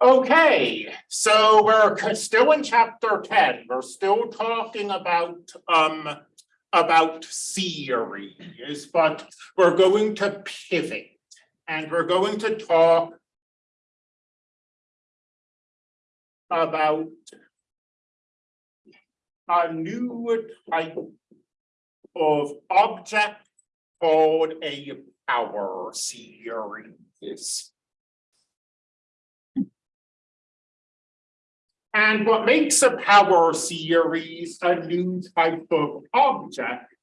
Okay, so we're still in chapter ten, we're still talking about, um, about series, but we're going to pivot. And we're going to talk about a new type of object called a power series. And what makes a power series a new type of object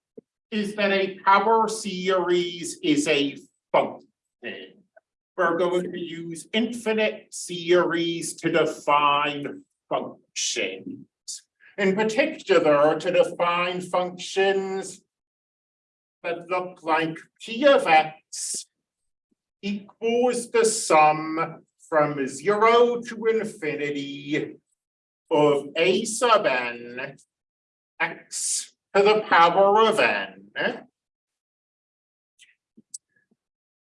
is that a power series is a function. We're going to use infinite series to define functions. In particular, to define functions that look like p of x equals the sum from zero to infinity of a sub n x to the power of n.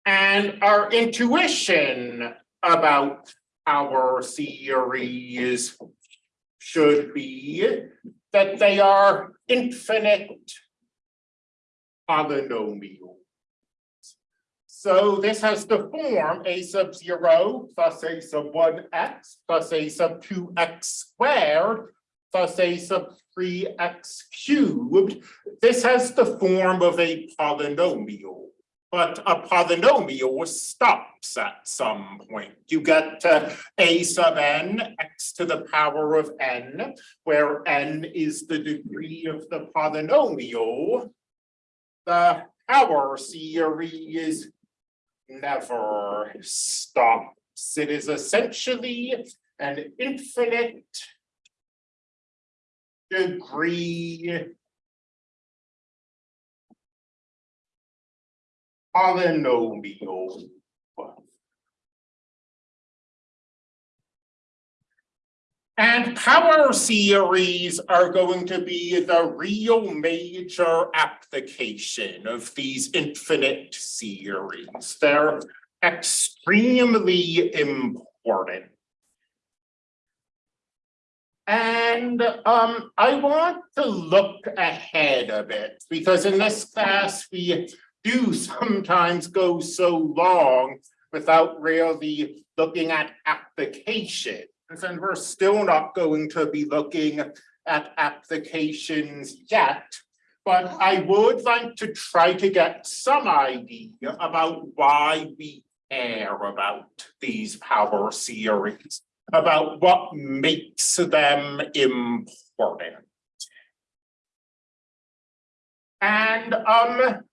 And our intuition about power series should be that they are infinite polynomials. So this has the form a sub zero plus a sub one x plus a sub two x squared plus a sub three x cubed. This has the form of a polynomial. But a polynomial stops at some point. You get to a sub n x to the power of n, where n is the degree of the polynomial. The power series never stops. It is essentially an infinite degree polynomial. And power series are going to be the real major application of these infinite series. They're extremely important. And um, I want to look ahead a bit because in this class, we do sometimes go so long without really looking at applications. And we're still not going to be looking at applications yet. But I would like to try to get some idea about why we care about these power series, about what makes them important. And um,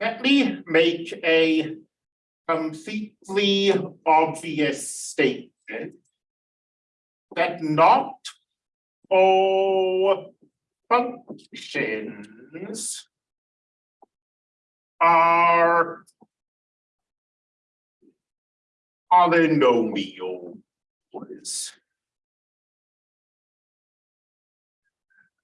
let me make a completely obvious statement that not all functions are polynomials.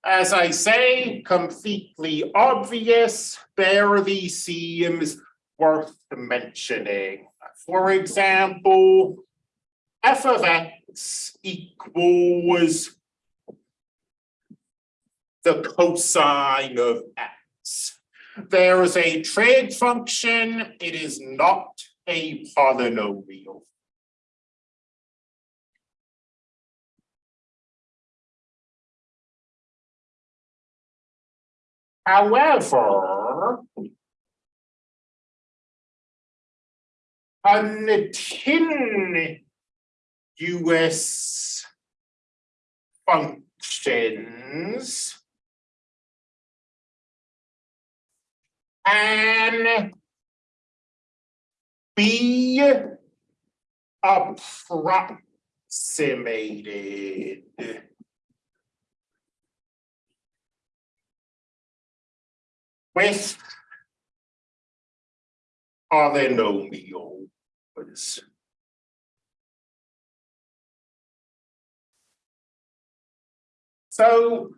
As I say, completely obvious, barely seems worth mentioning. For example, f of x equals the cosine of x. There is a trig function, it is not a polynomial. However, continuous functions and be approximated. With polynomials. So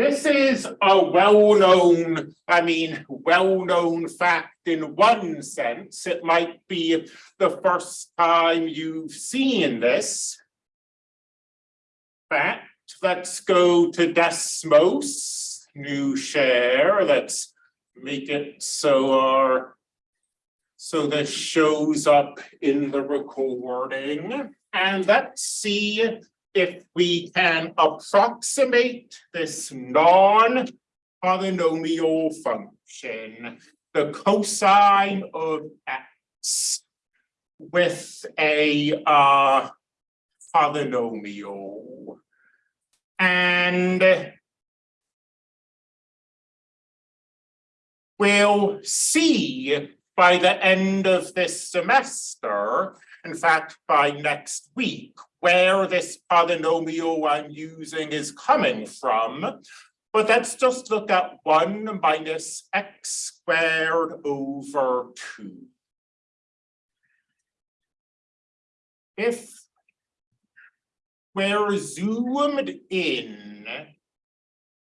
This is a well-known, I mean, well-known fact in one sense. It might be the first time you've seen this. Fact, let's go to Desmos, new share, let's make it so our so this shows up in the recording and let's see if we can approximate this non-polynomial function, the cosine of x with a uh polynomial. And we'll see by the end of this semester, in fact, by next week, where this polynomial I'm using is coming from. But let's just look at one minus x squared over two. If we're zoomed in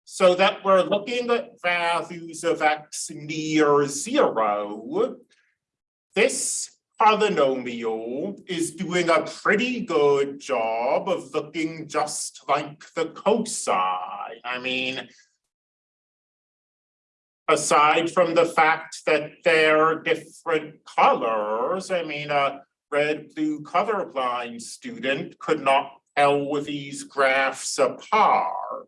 so that we're looking at values of x near zero, this polynomial is doing a pretty good job of looking just like the cosine. I mean, aside from the fact that they're different colors, I mean, a red, blue colorblind student could not tell these graphs apart.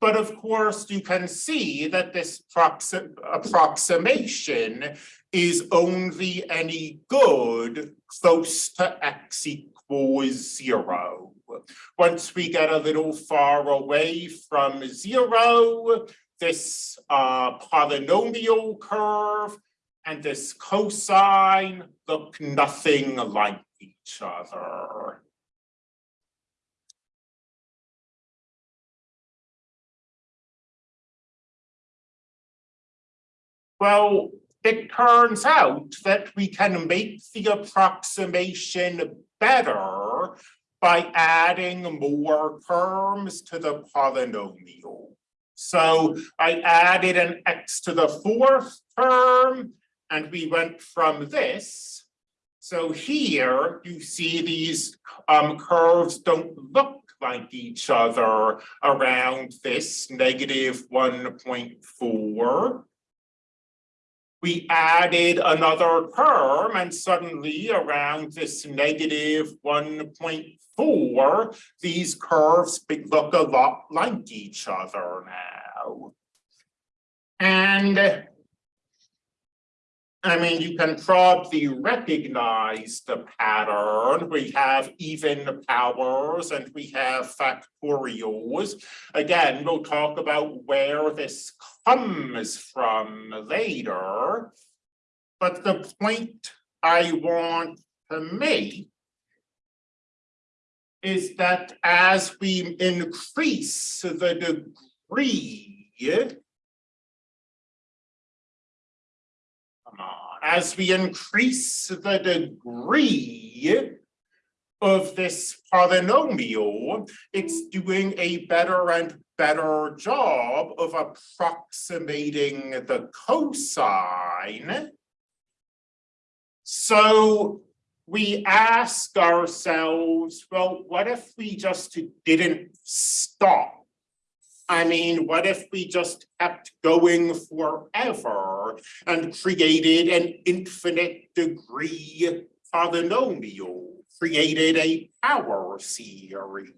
But of course, you can see that this approximation is only any good close to x equals zero. Once we get a little far away from zero, this uh, polynomial curve and this cosine look nothing like each other. Well, it turns out that we can make the approximation better by adding more terms to the polynomial. So I added an x to the fourth term and we went from this. So here you see these um, curves don't look like each other around this negative 1.4 we added another term and suddenly around this negative 1.4, these curves look a lot like each other now. And I mean, you can probably recognize the pattern. We have even powers and we have factorials. Again, we'll talk about where this comes from later. But the point I want to make is that as we increase the degree as we increase the degree of this polynomial, it's doing a better and better job of approximating the cosine. So we ask ourselves, well, what if we just didn't stop I mean, what if we just kept going forever and created an infinite degree polynomial, created a power series?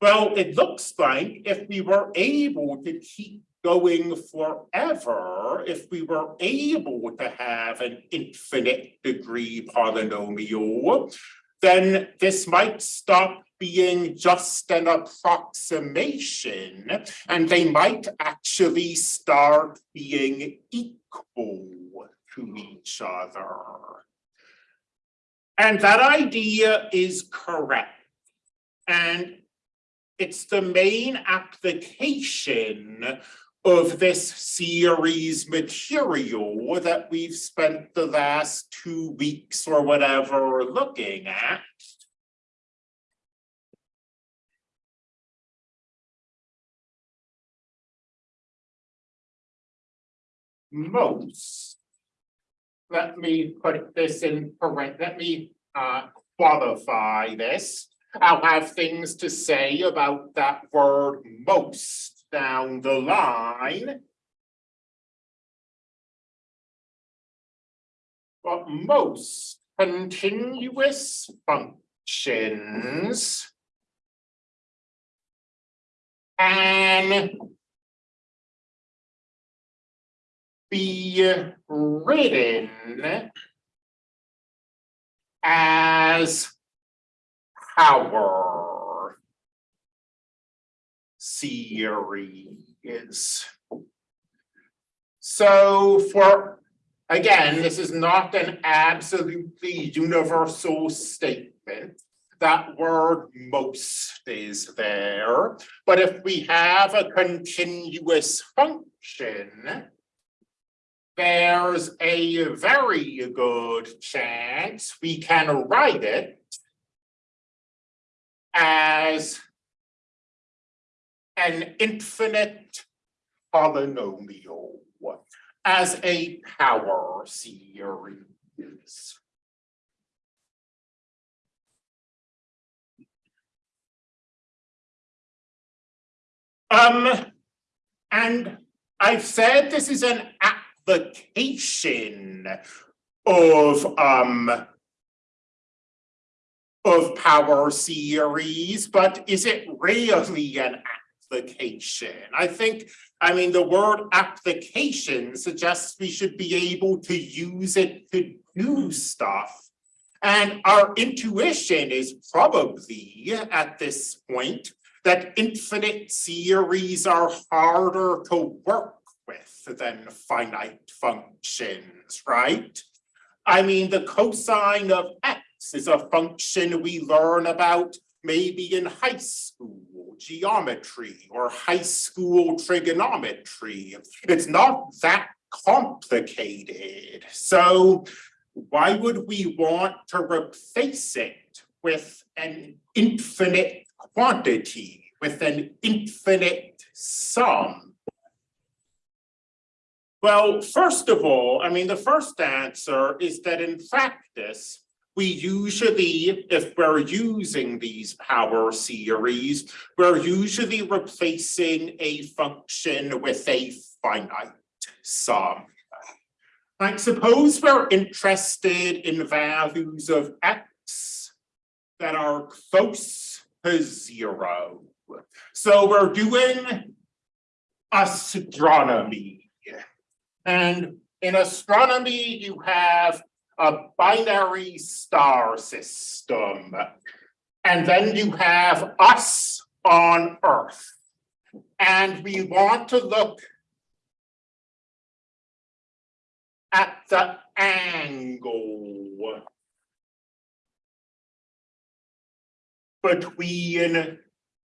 Well, it looks like if we were able to keep going forever, if we were able to have an infinite degree polynomial, then this might stop being just an approximation and they might actually start being equal to each other. And that idea is correct. And it's the main application of this series material that we've spent the last two weeks or whatever looking at. Most. Let me put this in let me uh qualify this. I'll have things to say about that word most down the line. But most continuous functions can be written as power series. So for, again, this is not an absolutely universal statement. That word most is there, but if we have a continuous function, there's a very good chance we can write it as an infinite polynomial as a power series. Um, and I've said this is an application of um of power series, but is it really an application? I think, I mean, the word application suggests we should be able to use it to do stuff. And our intuition is probably at this point that infinite series are harder to work with than finite functions, right? I mean, the cosine of x is a function we learn about maybe in high school geometry or high school trigonometry. It's not that complicated. So why would we want to replace it with an infinite quantity, with an infinite sum? Well, first of all, I mean, the first answer is that in practice, we usually, if we're using these power series, we're usually replacing a function with a finite sum. Like suppose we're interested in values of x that are close to zero. So we're doing astronomy. And in astronomy, you have a binary star system. And then you have us on Earth. And we want to look at the angle between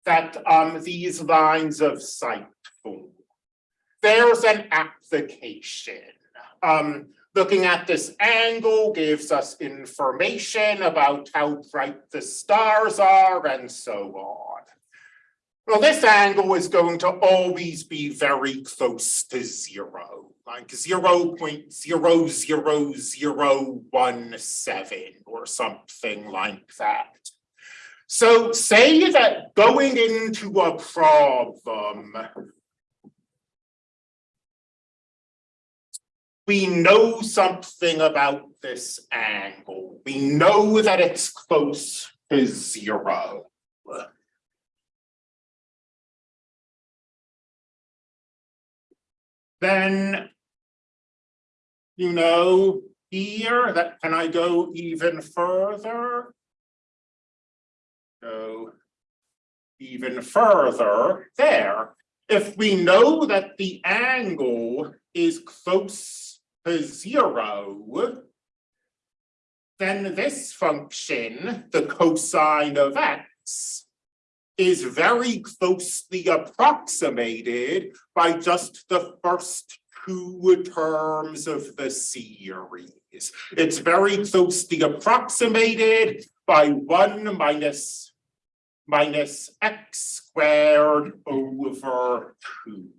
that um these lines of sight form. There's an application. Um, Looking at this angle gives us information about how bright the stars are and so on. Well, this angle is going to always be very close to zero, like 0 0.00017 or something like that. So say that going into a problem we know something about this angle. We know that it's close to zero. Then, you know, here, that can I go even further? Go even further there. If we know that the angle is close to zero, then this function, the cosine of x, is very closely approximated by just the first two terms of the series. It's very closely approximated by one minus minus x squared over two.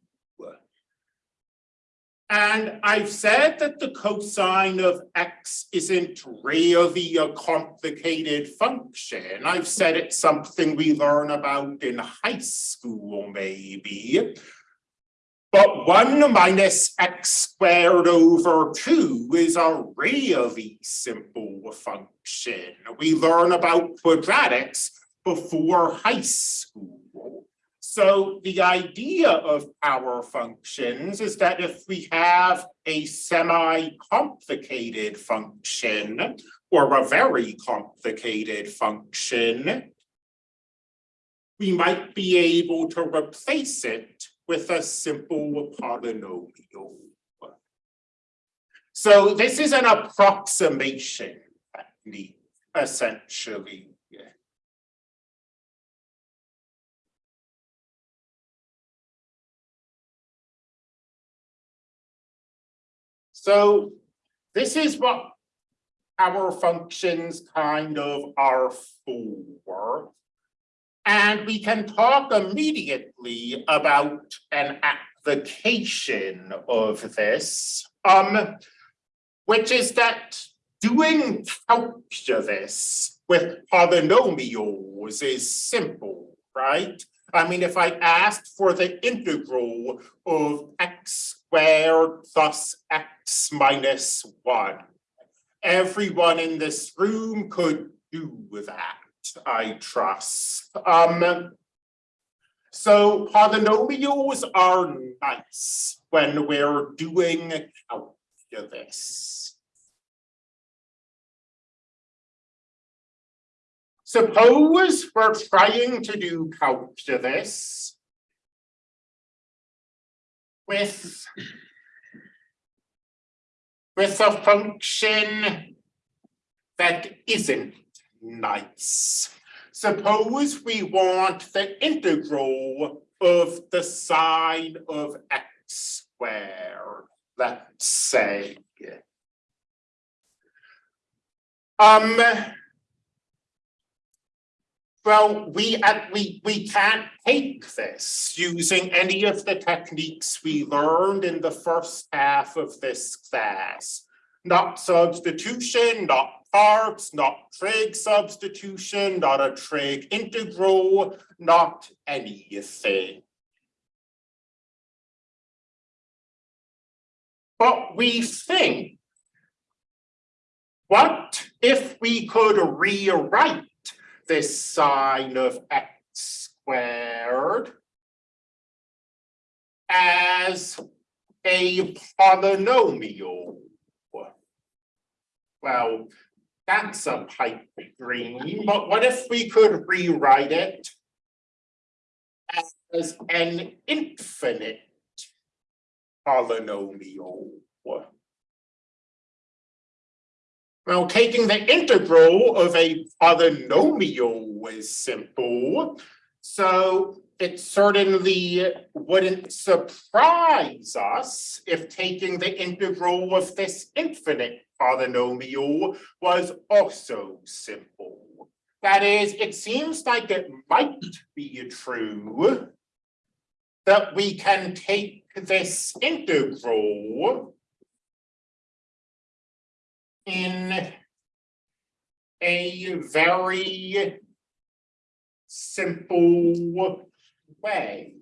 And I've said that the cosine of x isn't really a complicated function. I've said it's something we learn about in high school, maybe. But one minus x squared over two is a really simple function. We learn about quadratics before high school. So the idea of power functions is that if we have a semi-complicated function or a very complicated function, we might be able to replace it with a simple polynomial. So this is an approximation technique, essentially. So this is what power functions kind of are for. And we can talk immediately about an application of this, um, which is that doing calculus with polynomials is simple, right? I mean, if I asked for the integral of x squared plus x minus one, everyone in this room could do that. I trust. Um, so polynomials are nice when we're doing calculus. Suppose we're trying to do calculus with with a function that isn't nice. Suppose we want the integral of the sine of x squared, let's say. Um, well, we, uh, we, we can't take this using any of the techniques we learned in the first half of this class. Not substitution, not parts, not trig substitution, not a trig integral, not anything. But we think, what if we could rewrite this sine of x squared as a polynomial? Well, that's a pipe dream, but what if we could rewrite it as an infinite polynomial? Well, taking the integral of a polynomial is simple. So it certainly wouldn't surprise us if taking the integral of this infinite polynomial was also simple. That is, it seems like it might be true that we can take this integral in a very simple way.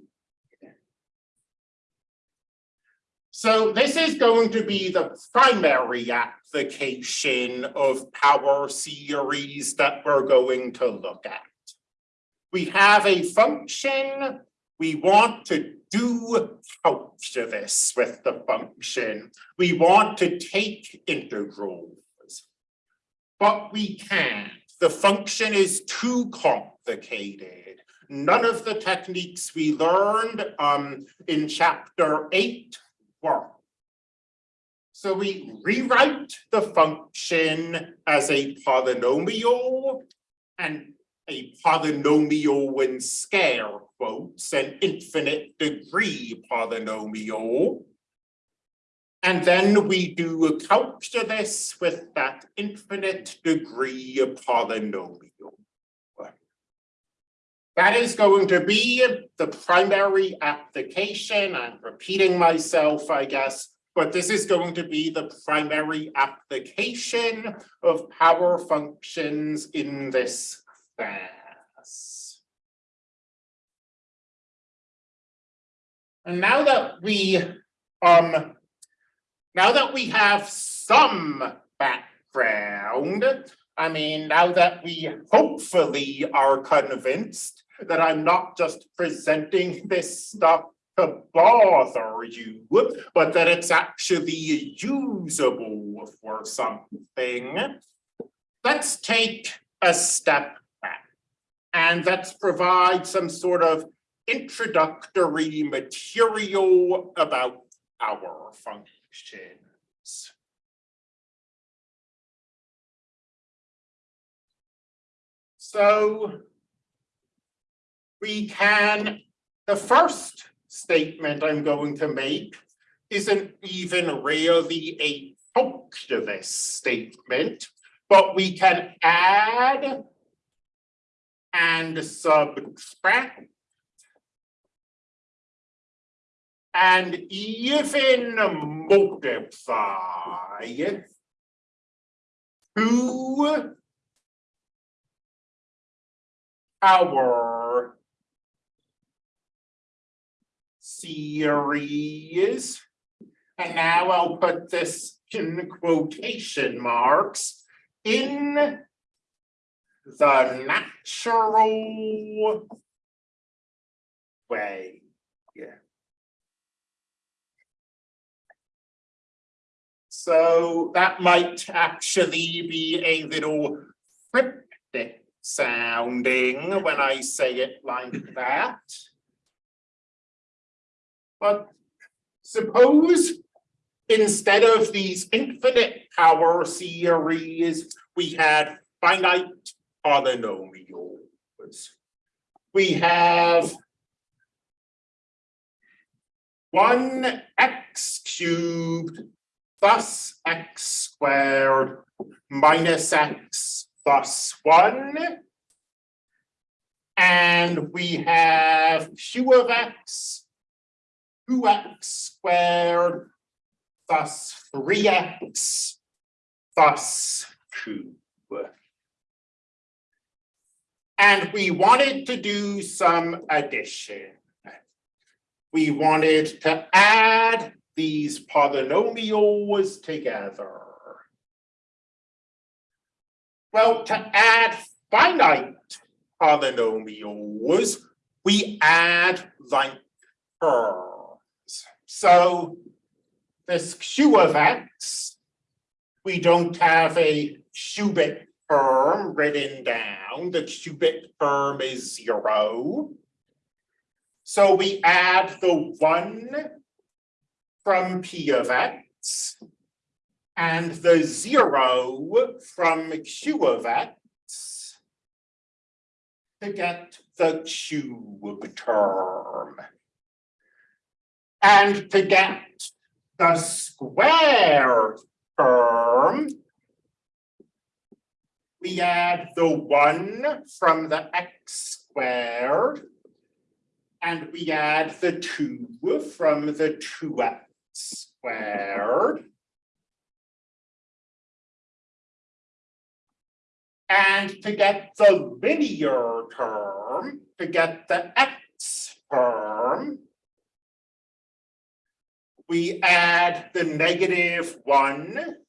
So this is going to be the primary application of power series that we're going to look at. We have a function, we want to do calculus with the function. We want to take integrals, but we can't. The function is too complicated. None of the techniques we learned um, in chapter eight work. So we rewrite the function as a polynomial and a polynomial in scale quotes, an infinite degree polynomial. And then we do a calculus with that infinite degree polynomial. That is going to be the primary application. I'm repeating myself, I guess, but this is going to be the primary application of power functions in this class. And now that we, um, now that we have some background, I mean, now that we hopefully are convinced that I'm not just presenting this stuff to bother you, but that it's actually usable for something. Let's take a step and let's provide some sort of introductory material about power functions. So we can, the first statement I'm going to make isn't even really a calculus statement, but we can add and subtract and even multiply two power series. And now I'll put this in quotation marks in the natural way. Yeah. So that might actually be a little cryptic sounding when I say it like that. But suppose instead of these infinite power series, we had finite polynomials. We have one x cubed plus x squared minus x plus one. And we have q of x, two x squared plus three x plus two. And we wanted to do some addition. We wanted to add these polynomials together. Well, to add finite polynomials, we add like terms. So this q of x, we don't have a cubic term written down. The cubic term is zero. So we add the one from p of x and the zero from q of x to get the cube term. And to get the square term, we add the one from the x squared, and we add the two from the two x squared. And to get the linear term, to get the x term, we add the negative one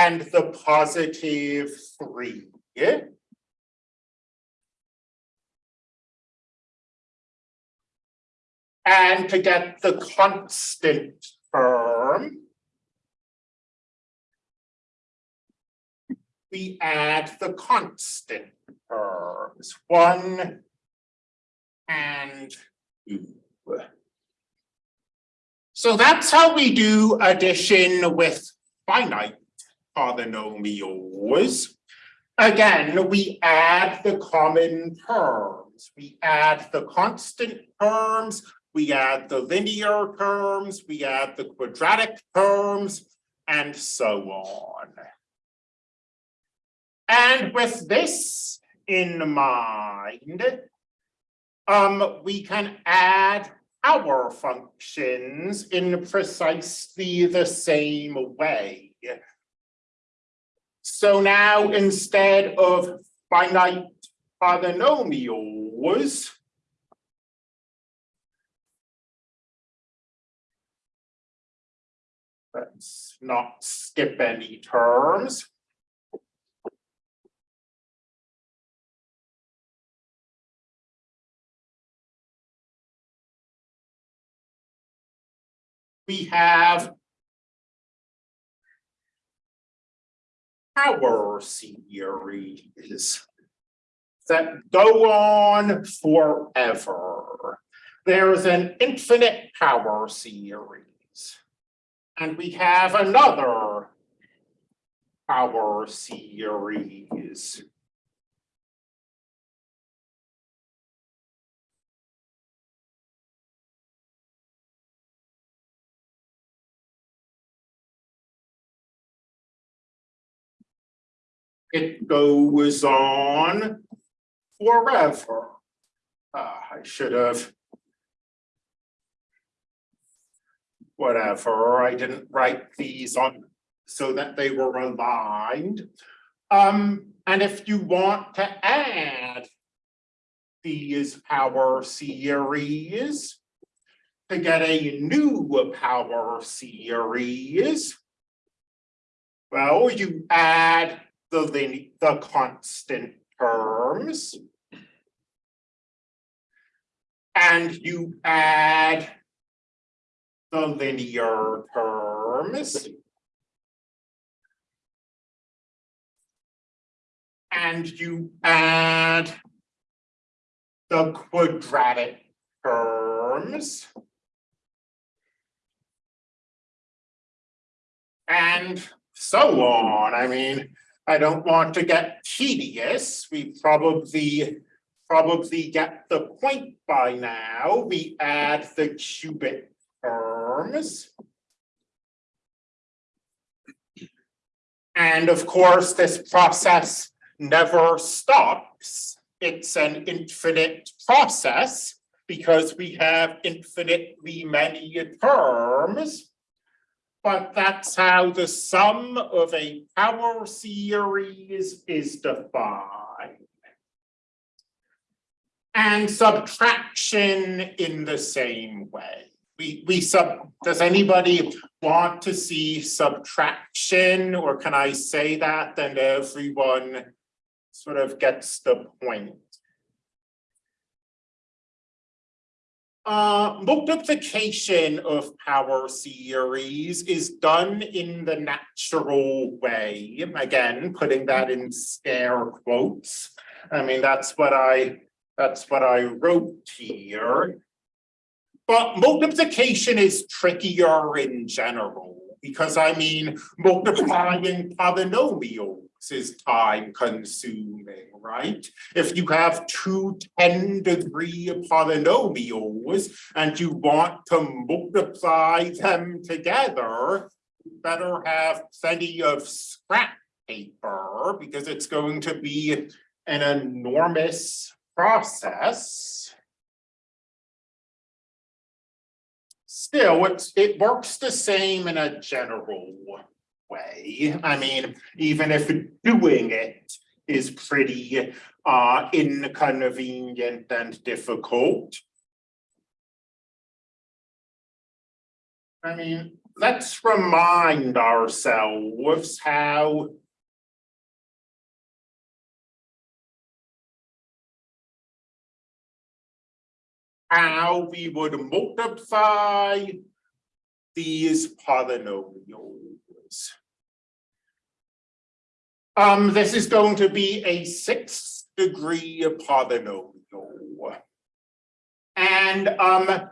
and the positive three. Yeah? And to get the constant term, we add the constant terms, one and two. So that's how we do addition with finite polynomials. Again, we add the common terms. We add the constant terms, we add the linear terms, we add the quadratic terms, and so on. And with this in mind, um, we can add power functions in precisely the same way. So now instead of finite polynomials, let's not skip any terms. we have power series that go on forever. There's an infinite power series. And we have another power series. It goes on forever. Ah, I should have. Whatever, I didn't write these on so that they were aligned. Um, and if you want to add these power series to get a new power series, well, you add the the constant terms. And you add the linear terms. And you add the quadratic terms. And so on. I mean, I don't want to get tedious. We probably probably get the point by now. We add the cubic terms. And of course, this process never stops. It's an infinite process because we have infinitely many terms. But that's how the sum of a power series is defined. And subtraction in the same way. We, we sub, does anybody want to see subtraction or can I say that and everyone sort of gets the point? Uh, multiplication of power series is done in the natural way. Again, putting that in scare quotes. I mean, that's what I that's what I wrote here. But multiplication is trickier in general because I mean, multiplying polynomials is time consuming, right? If you have two 10 degree polynomials and you want to multiply them together, you better have plenty of scrap paper because it's going to be an enormous process. Still, it works the same in a general way. I mean, even if doing it is pretty uh, inconvenient and difficult. I mean, let's remind ourselves how how we would multiply these polynomials. Um, this is going to be a sixth degree polynomial. And um,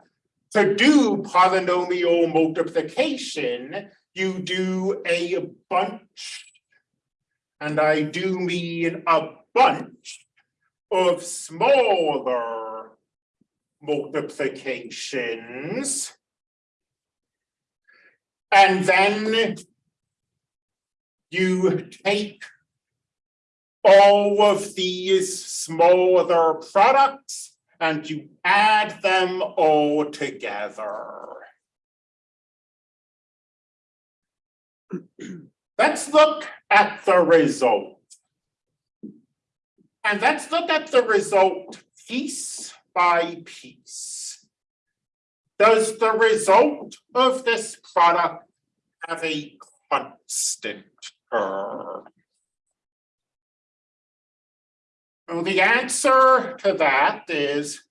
to do polynomial multiplication, you do a bunch, and I do mean a bunch of smaller multiplications. And then you take all of these smaller products and you add them all together. Let's look at the result. And let's look at the result piece by piece. Does the result of this product have a constant term? Well, the answer to that is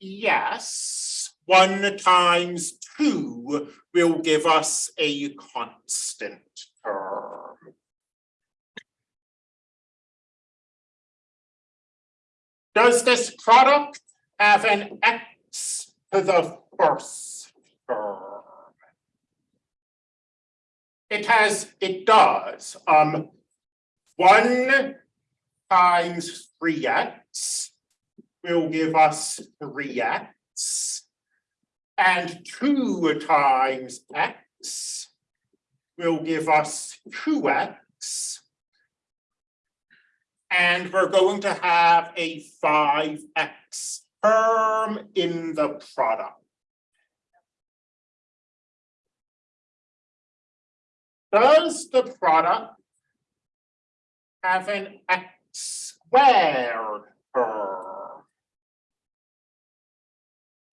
yes, one times two will give us a constant term. Does this product have an x to the first term? It has, it does, um, one times three x will give us three x. And two times x will give us two x. And we're going to have a five x term in the product. Does the product have an x squared?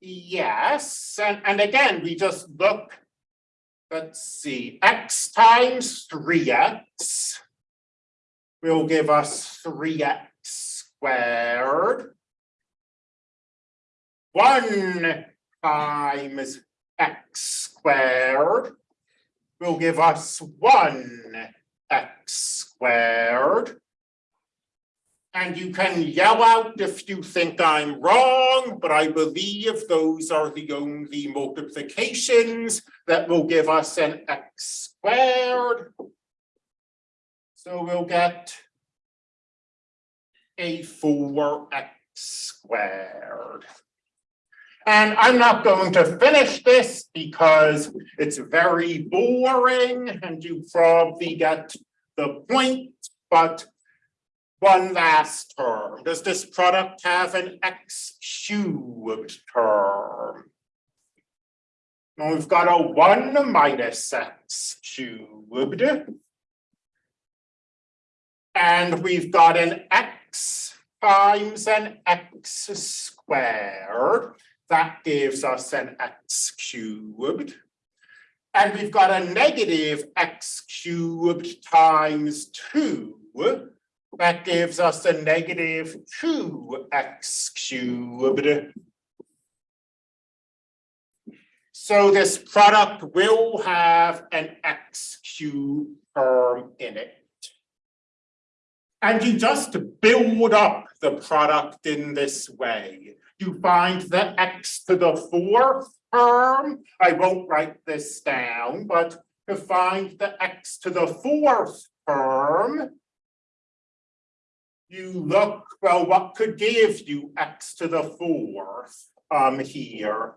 Yes, and, and again, we just look, let's see, x times three x will give us three x squared. One times x squared will give us one x squared. And you can yell out if you think I'm wrong, but I believe those are the only multiplications that will give us an x squared. So we'll get a four x squared. And I'm not going to finish this because it's very boring and you probably get the point, but one last term. Does this product have an x cubed term? We've got a one minus x cubed. And we've got an x times an x squared. That gives us an x cubed. And we've got a negative x cubed times two. That gives us a negative two x cubed. So this product will have an x cubed term in it. And you just build up the product in this way. You find the x to the fourth term. I won't write this down, but to find the x to the fourth term, you look, well, what could give you x to the fourth um, here?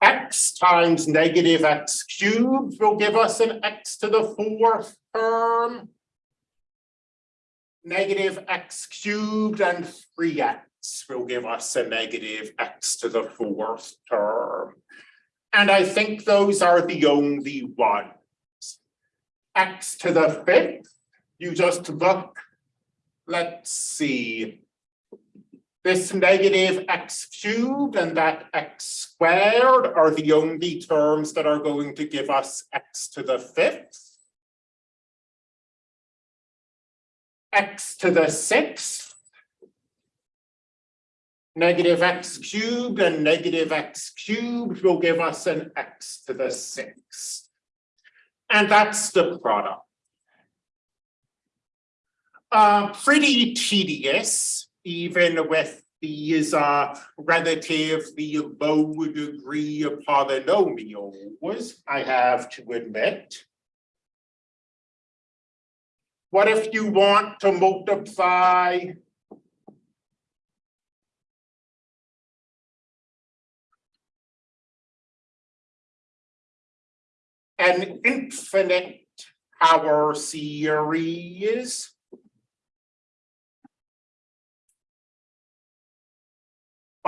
x times negative x cubed will give us an x to the fourth term. Negative x cubed and three x will give us a negative x to the fourth term. And I think those are the only ones. X to the fifth, you just look let's see. This negative x cubed and that x squared are the only terms that are going to give us x to the fifth. x to the sixth. Negative x cubed and negative x cubed will give us an x to the sixth. And that's the product uh, pretty tedious, even with these uh, relatively low degree polynomials, I have to admit. What if you want to multiply an infinite power series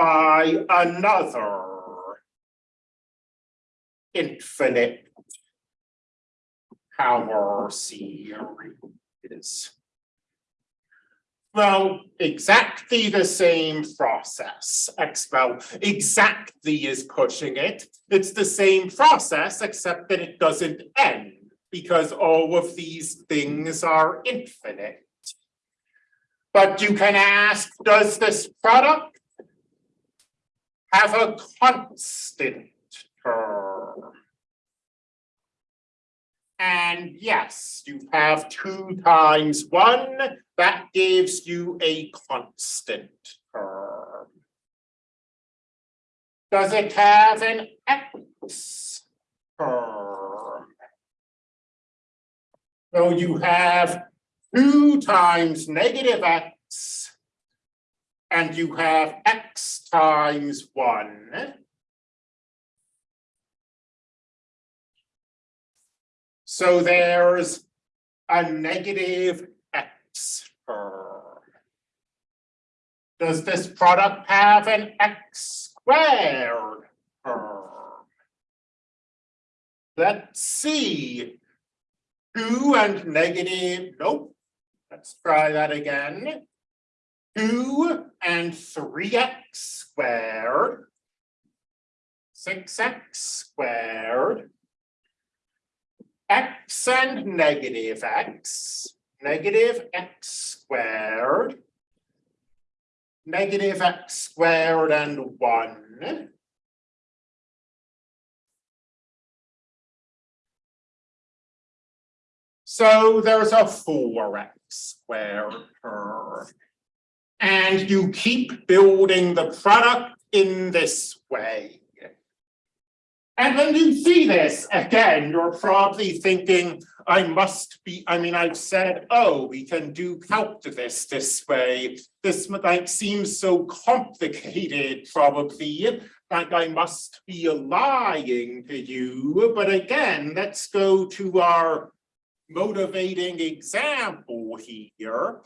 by another infinite power series. Well, exactly the same process, well, exactly is pushing it. It's the same process, except that it doesn't end, because all of these things are infinite. But you can ask, does this product have a constant term? And yes, you have two times one, that gives you a constant term. Does it have an x term? So you have two times negative x and you have x times one. So there's a negative x term. Does this product have an x squared term? Let's see. Two and negative, nope. Let's try that again. Two and three x squared. Six x squared x and negative x, negative x squared, negative x squared and one. So there's a four x squared term. And you keep building the product in this way. And when you see this, again, you're probably thinking, I must be, I mean, I've said, oh, we can do calculus this way. This like seems so complicated, probably, like I must be lying to you. But again, let's go to our motivating example here.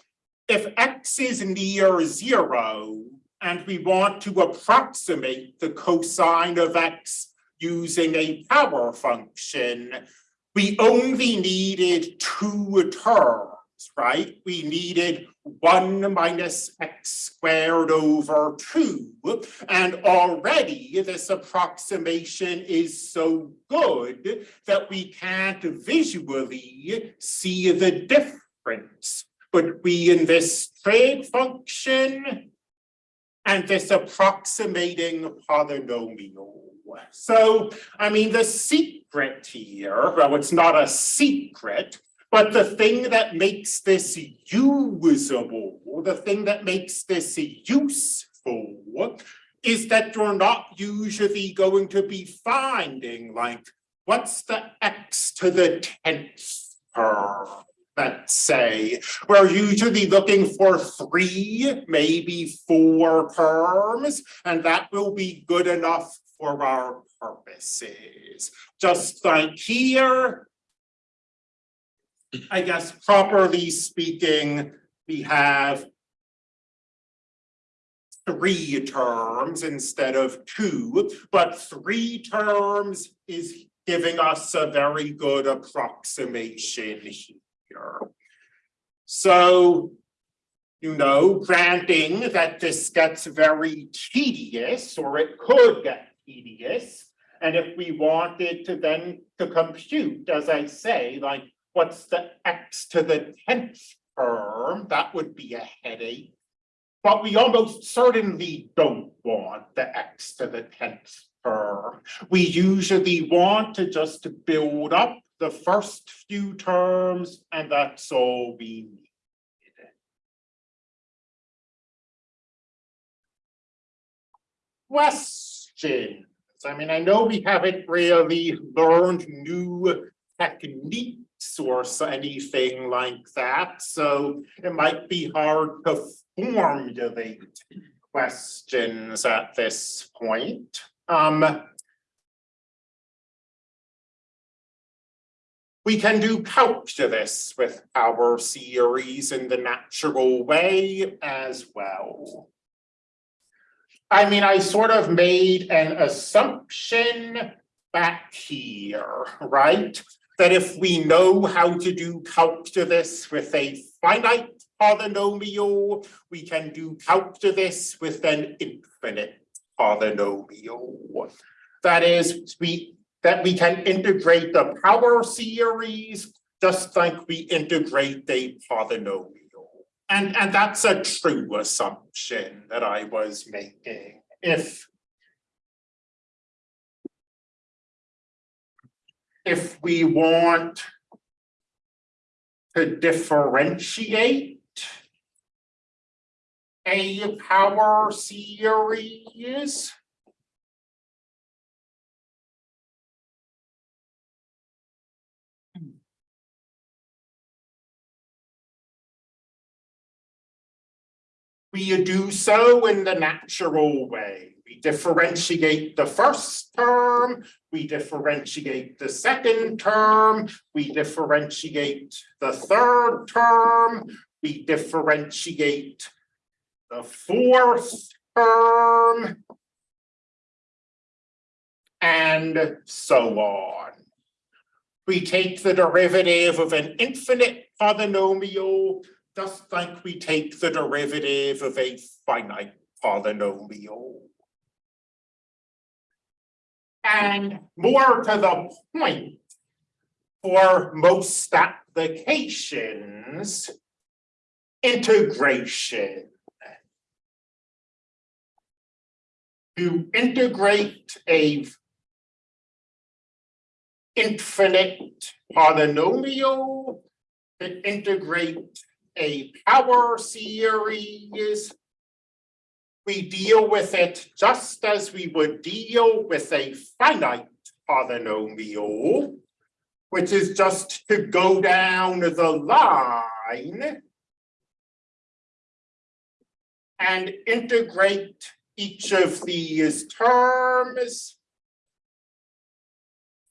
If x is near zero, and we want to approximate the cosine of x using a power function, we only needed two terms, right? We needed one minus x squared over two. And already this approximation is so good that we can't visually see the difference between this trig function and this approximating polynomial. So, I mean, the secret here, well, it's not a secret, but the thing that makes this usable, the thing that makes this useful is that you're not usually going to be finding like, what's the x to the 10th term? Let's say. We're usually looking for three, maybe four terms, and that will be good enough for our purposes. Just like here, I guess properly speaking, we have three terms instead of two, but three terms is giving us a very good approximation here. So you know, granting that this gets very tedious, or it could get tedious. And if we wanted to then to compute, as I say, like what's the x to the 10th term, that would be a headache. But we almost certainly don't want the x to the 10th term. We usually want to just to build up the first few terms and that's all we need. questions? I mean, I know we haven't really learned new techniques or anything like that, so it might be hard to formulate questions at this point. Um, we can do calculus with our series in the natural way as well. I mean, I sort of made an assumption back here, right? That if we know how to do calculus with a finite polynomial, we can do calculus with an infinite polynomial. That is, we, that we can integrate the power series just like we integrate a polynomial. And, and that's a true assumption that I was making. If if we want to differentiate a power series, we do so in the natural way. We differentiate the first term, we differentiate the second term, we differentiate the third term, we differentiate the fourth term, and so on. We take the derivative of an infinite polynomial just like we take the derivative of a finite polynomial. And more to the point, for most applications, integration. To integrate a infinite polynomial, to integrate a power series. We deal with it just as we would deal with a finite polynomial, which is just to go down the line and integrate each of these terms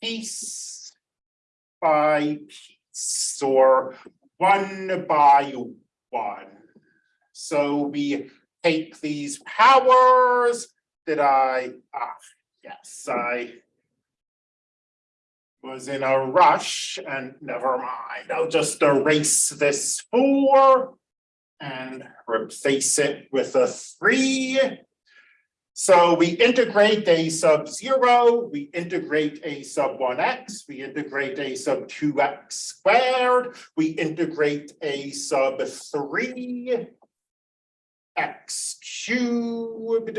piece by piece or one by one. So we take these powers that I, ah, yes, I was in a rush and never mind, I'll just erase this four and replace it with a three. So we integrate a sub zero, we integrate a sub one x, we integrate a sub two x squared, we integrate a sub three x cubed,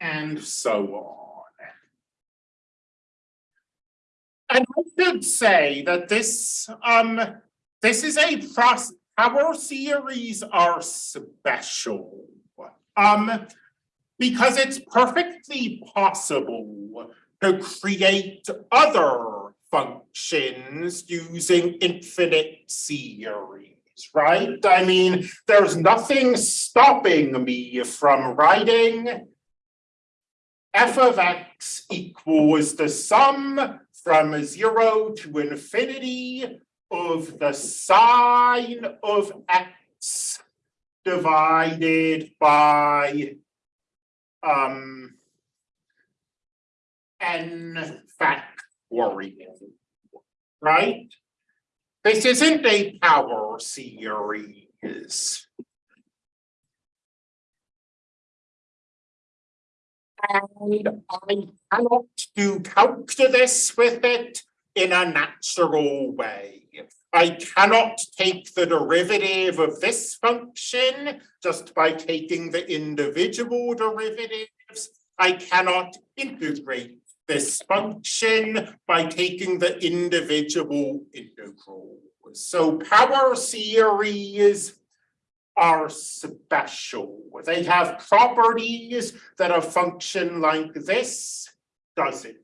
and so on. And I should say that this um this is a process our series are special. Um, because it's perfectly possible to create other functions using infinite series, right? I mean, there's nothing stopping me from writing f of x equals the sum from zero to infinity of the sine of x divided by um n factorial, right? This isn't a power series. And I cannot do calculus with it in a natural way. I cannot take the derivative of this function just by taking the individual derivatives. I cannot integrate this function by taking the individual integrals. So power series are special. They have properties that a function like this doesn't.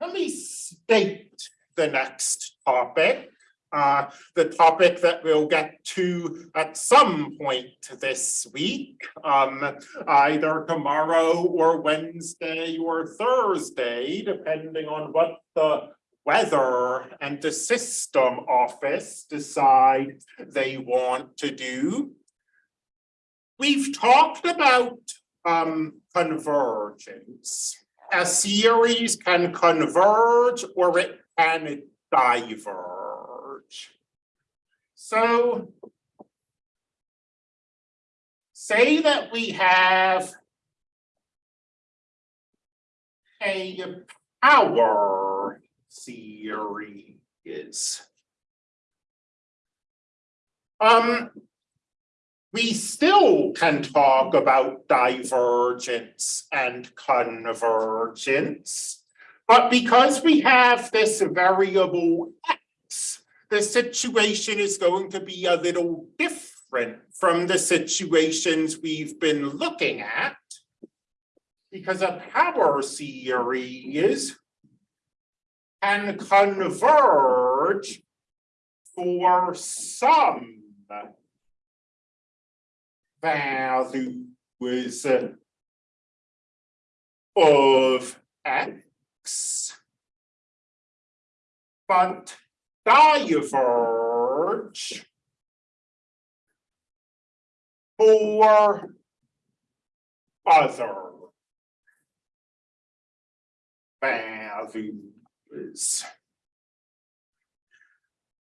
Let me state the next topic. Uh, the topic that we'll get to at some point this week, um, either tomorrow or Wednesday or Thursday, depending on what the weather and the system office decide they want to do. We've talked about um convergence. A series can converge or it can diverge. So say that we have a power series. Um, we still can talk about divergence and convergence. But because we have this variable x, the situation is going to be a little different from the situations we've been looking at. Because a power series can converge for some values of x. But diverge for other values.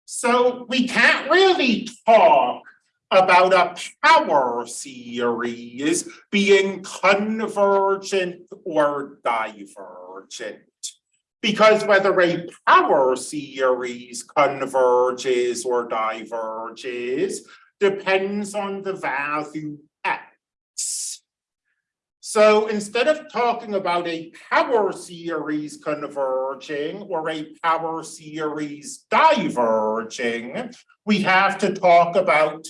So we can't really talk about a power series being convergent or divergent. Because whether a power series converges or diverges depends on the value x. So instead of talking about a power series converging or a power series diverging, we have to talk about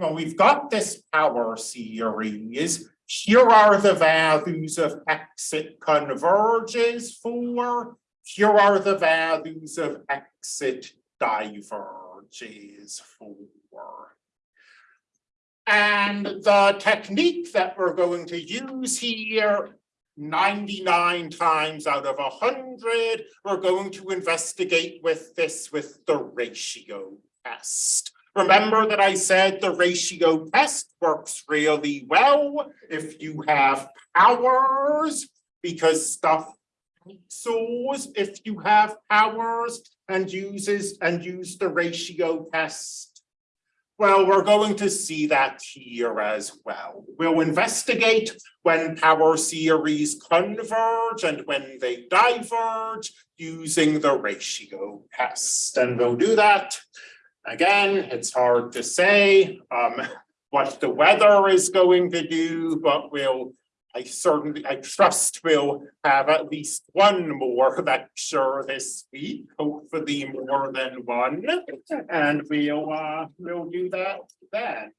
well, we've got this power series. Here are the values of x it converges for. Here are the values of x it diverges for. And the technique that we're going to use here, 99 times out of 100, we're going to investigate with this with the ratio test. Remember that I said the ratio test works really well if you have powers, because stuff soars if you have powers and uses and use the ratio test. Well, we're going to see that here as well. We'll investigate when power series converge and when they diverge using the ratio test. And we'll do that Again, it's hard to say um what the weather is going to do, but we'll. I certainly, I trust we'll have at least one more lecture this week, hopefully more than one. And we'll uh, we'll do that then.